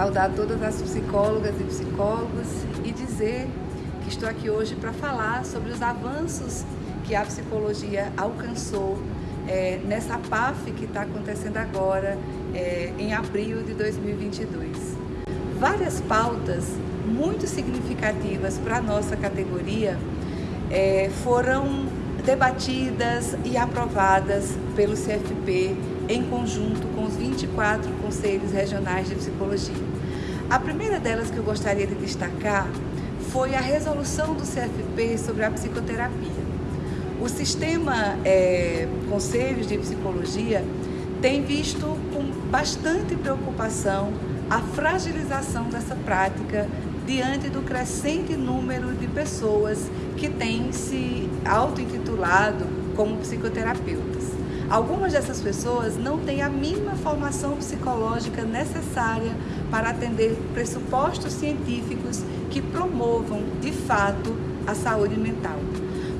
saudar todas as psicólogas e psicólogos e dizer que estou aqui hoje para falar sobre os avanços que a psicologia alcançou é, nessa PAF que está acontecendo agora, é, em abril de 2022. Várias pautas muito significativas para a nossa categoria é, foram debatidas e aprovadas pelo CFP em conjunto com os 24 conselhos regionais de psicologia. A primeira delas que eu gostaria de destacar foi a resolução do CFP sobre a psicoterapia. O sistema é, Conselhos de Psicologia tem visto com bastante preocupação a fragilização dessa prática diante do crescente número de pessoas que têm se auto-intitulado como psicoterapeutas. Algumas dessas pessoas não têm a mínima formação psicológica necessária para atender pressupostos científicos que promovam, de fato, a saúde mental.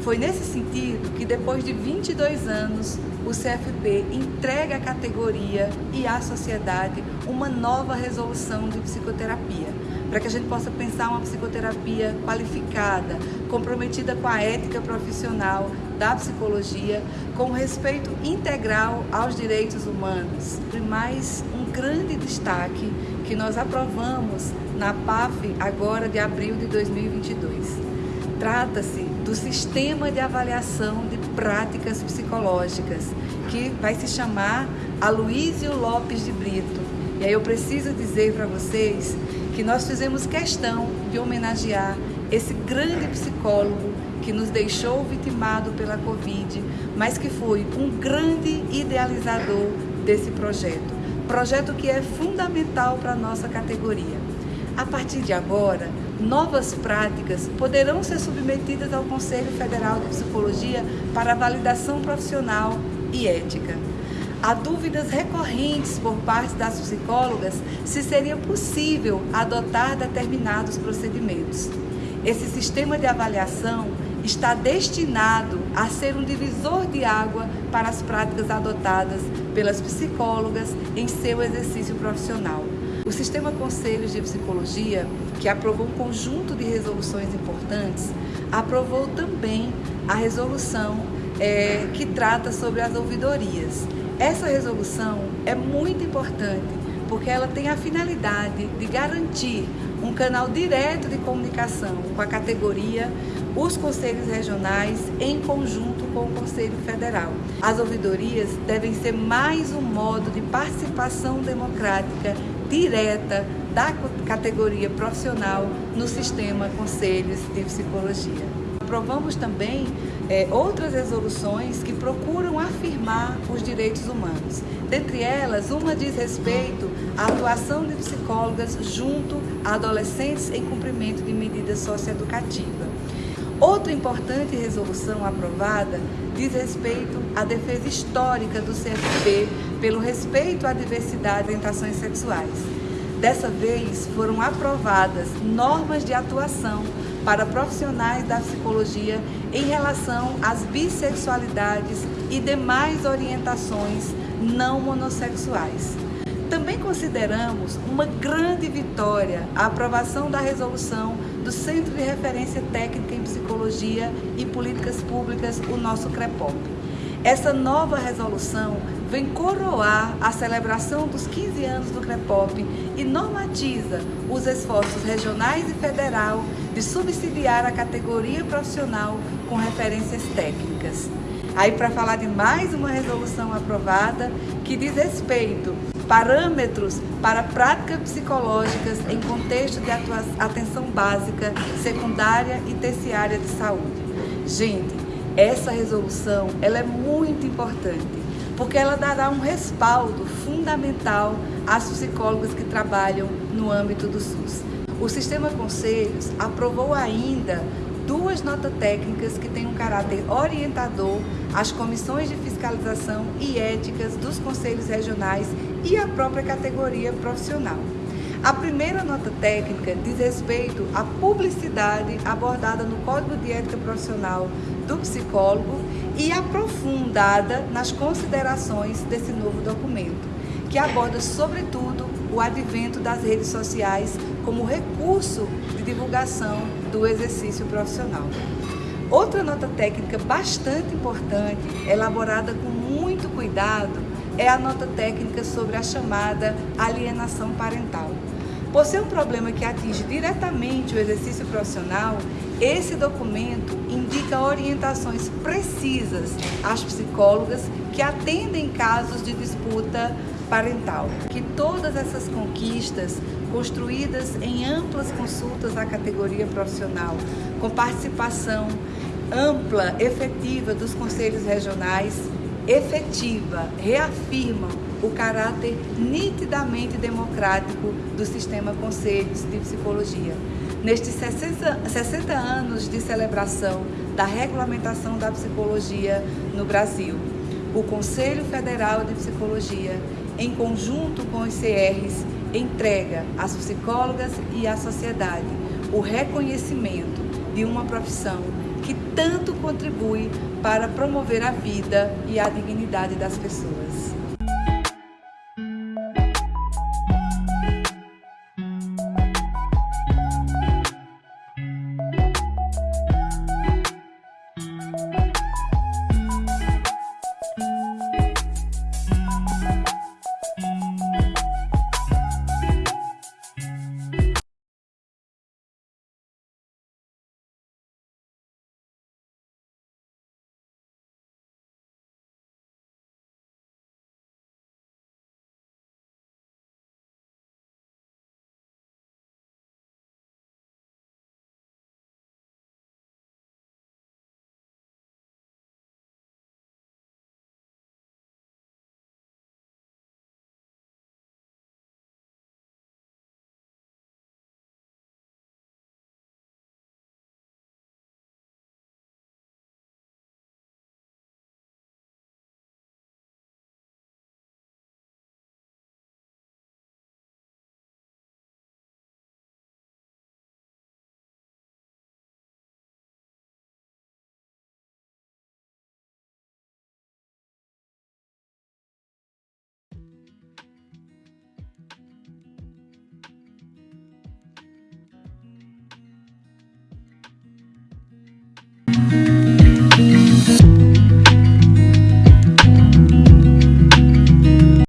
Foi nesse sentido que, depois de 22 anos, o CFP entrega à categoria e à sociedade uma nova resolução de psicoterapia, para que a gente possa pensar uma psicoterapia qualificada, comprometida com a ética profissional da psicologia, com respeito integral aos direitos humanos. E mais um grande destaque que nós aprovamos na PAF agora de abril de 2022 Trata-se do sistema de avaliação de práticas psicológicas, que vai se chamar Aloísio Lopes de Brito. E aí eu preciso dizer para vocês que nós fizemos questão de homenagear esse grande psicólogo que nos deixou vitimado pela Covid, mas que foi um grande idealizador desse projeto. Projeto que é fundamental para a nossa categoria. A partir de agora, novas práticas poderão ser submetidas ao Conselho Federal de Psicologia para validação profissional e ética. Há dúvidas recorrentes por parte das psicólogas se seria possível adotar determinados procedimentos. Esse sistema de avaliação está destinado a ser um divisor de água para as práticas adotadas pelas psicólogas em seu exercício profissional. O Sistema Conselhos de Psicologia, que aprovou um conjunto de resoluções importantes, aprovou também a resolução é, que trata sobre as ouvidorias. Essa resolução é muito importante porque ela tem a finalidade de garantir um canal direto de comunicação com a categoria, os conselhos regionais em conjunto com o Conselho Federal. As ouvidorias devem ser mais um modo de participação democrática direta da categoria profissional no sistema Conselhos de Psicologia. Aprovamos também é, outras resoluções que procuram afirmar os direitos humanos. Dentre elas, uma diz respeito à atuação de psicólogas junto a adolescentes em cumprimento de medida socioeducativa. Outra importante resolução aprovada diz respeito à defesa histórica do CFP pelo respeito à diversidade de orientações sexuais. Dessa vez foram aprovadas normas de atuação para profissionais da psicologia em relação às bissexualidades e demais orientações não monossexuais. Também consideramos uma grande vitória a aprovação da resolução do Centro de Referência Técnica em Psicologia e Políticas Públicas, o nosso CREPOP. Essa nova resolução vem coroar a celebração dos 15 anos do CREPOP e normatiza os esforços regionais e federal de subsidiar a categoria profissional com referências técnicas. Aí para falar de mais uma resolução aprovada que diz respeito parâmetros para práticas psicológicas em contexto de atenção básica, secundária e terciária de saúde. Gente, essa resolução ela é muito importante porque ela dará um respaldo fundamental às psicólogas que trabalham no âmbito do SUS. O Sistema Conselhos aprovou ainda duas notas técnicas que têm um caráter orientador às comissões de fiscalização e éticas dos conselhos regionais e à própria categoria profissional. A primeira nota técnica diz respeito à publicidade abordada no Código de Ética Profissional do psicólogo e aprofundada nas considerações desse novo documento, que aborda, sobretudo, o advento das redes sociais como recurso de divulgação do exercício profissional. Outra nota técnica bastante importante, elaborada com muito cuidado, é a nota técnica sobre a chamada alienação parental. Por ser um problema que atinge diretamente o exercício profissional, esse documento indica orientações precisas às psicólogas que atendem casos de disputa parental. Que todas essas conquistas, construídas em amplas consultas à categoria profissional, com participação ampla, efetiva dos conselhos regionais, efetiva, reafirmam o caráter nitidamente democrático do sistema Conselhos de Psicologia. Nestes 60, 60 anos de celebração da regulamentação da psicologia no Brasil, o Conselho Federal de Psicologia, em conjunto com os CRs, entrega às psicólogas e à sociedade o reconhecimento de uma profissão que tanto contribui para promover a vida e a dignidade das pessoas.